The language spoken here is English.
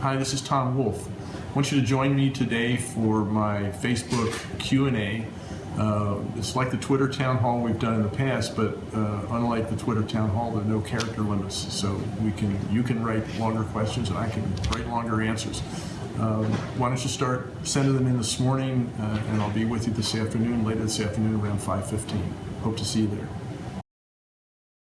Hi, this is Tom Wolf. I want you to join me today for my Facebook Q&A. Uh, it's like the Twitter town hall we've done in the past, but uh, unlike the Twitter town hall, there are no character limits. So we can, you can write longer questions and I can write longer answers. Um, why don't you start sending them in this morning, uh, and I'll be with you this afternoon, later this afternoon around 5:15. Hope to see you there.